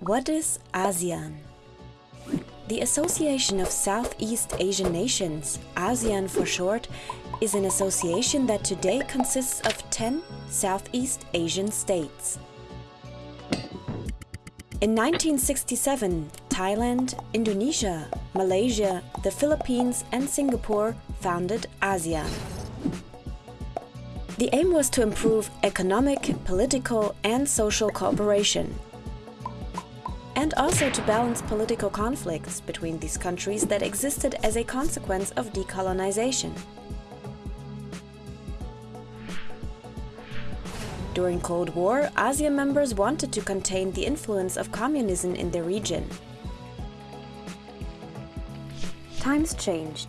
What is ASEAN? The Association of Southeast Asian Nations, ASEAN for short, is an association that today consists of 10 Southeast Asian states. In 1967, Thailand, Indonesia, Malaysia, the Philippines and Singapore founded ASEAN. The aim was to improve economic, political and social cooperation and also to balance political conflicts between these countries that existed as a consequence of decolonization. During Cold War, ASEAN members wanted to contain the influence of communism in the region. Times changed.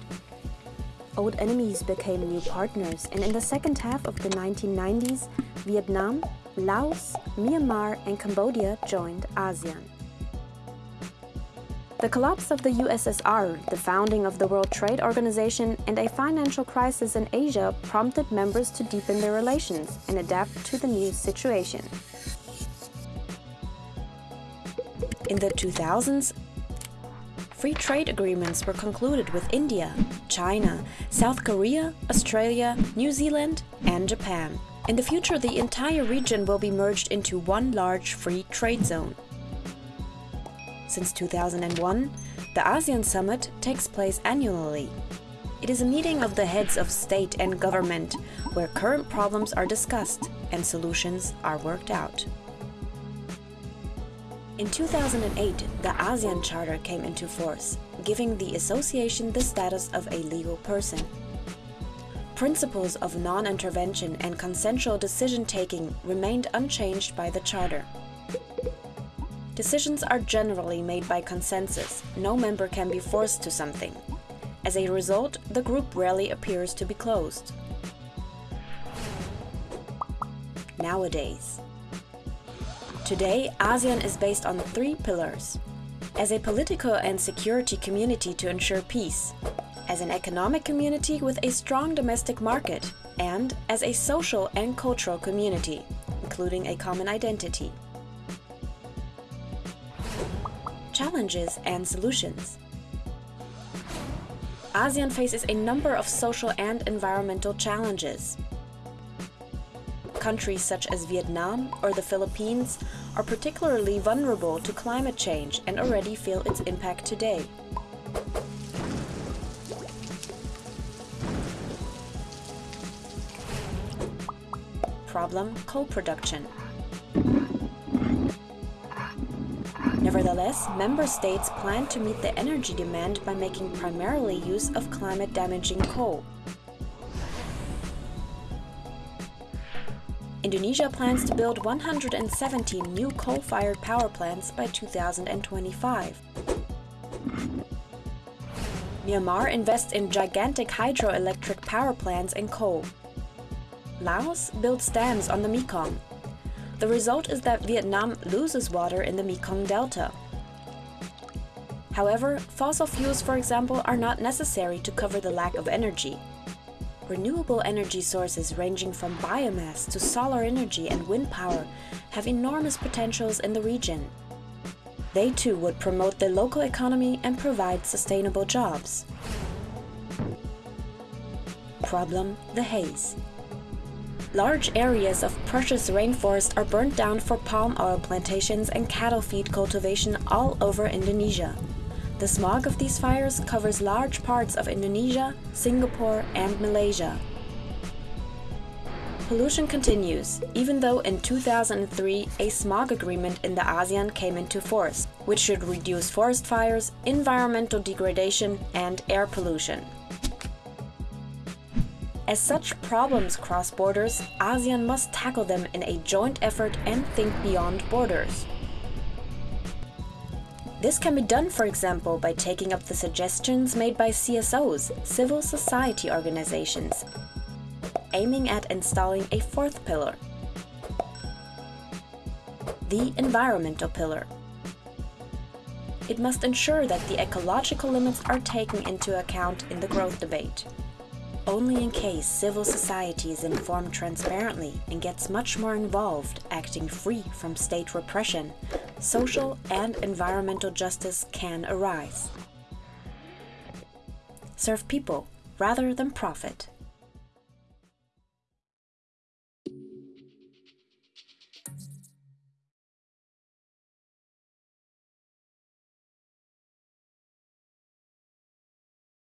Old enemies became new partners and in the second half of the 1990s, Vietnam, Laos, Myanmar and Cambodia joined ASEAN. The collapse of the USSR, the founding of the World Trade Organization and a financial crisis in Asia prompted members to deepen their relations and adapt to the new situation. In the 2000s, free trade agreements were concluded with India, China, South Korea, Australia, New Zealand and Japan. In the future, the entire region will be merged into one large free trade zone. Since 2001, the ASEAN Summit takes place annually. It is a meeting of the heads of state and government where current problems are discussed and solutions are worked out. In 2008, the ASEAN Charter came into force, giving the association the status of a legal person. Principles of non-intervention and consensual decision-taking remained unchanged by the Charter. Decisions are generally made by consensus. No member can be forced to something. As a result, the group rarely appears to be closed. Nowadays. Today, ASEAN is based on three pillars. As a political and security community to ensure peace, as an economic community with a strong domestic market, and as a social and cultural community, including a common identity. Challenges and solutions. ASEAN faces a number of social and environmental challenges. Countries such as Vietnam or the Philippines are particularly vulnerable to climate change and already feel its impact today. Problem coal production. Nevertheless, member states plan to meet the energy demand by making primarily use of climate-damaging coal. Indonesia plans to build 117 new coal-fired power plants by 2025. Myanmar invests in gigantic hydroelectric power plants and coal. Laos builds dams on the Mekong the result is that Vietnam loses water in the Mekong Delta. However, fossil fuels, for example, are not necessary to cover the lack of energy. Renewable energy sources ranging from biomass to solar energy and wind power have enormous potentials in the region. They too would promote the local economy and provide sustainable jobs. Problem, the haze. Large areas of precious rainforest are burnt down for palm oil plantations and cattle feed cultivation all over Indonesia. The smog of these fires covers large parts of Indonesia, Singapore and Malaysia. Pollution continues, even though in 2003 a smog agreement in the ASEAN came into force, which should reduce forest fires, environmental degradation and air pollution. As such problems cross borders, ASEAN must tackle them in a joint effort and think beyond borders. This can be done, for example, by taking up the suggestions made by CSOs, civil society organizations, aiming at installing a fourth pillar, the environmental pillar. It must ensure that the ecological limits are taken into account in the growth debate only in case civil society is informed transparently and gets much more involved, acting free from state repression, social and environmental justice can arise. Serve people rather than profit.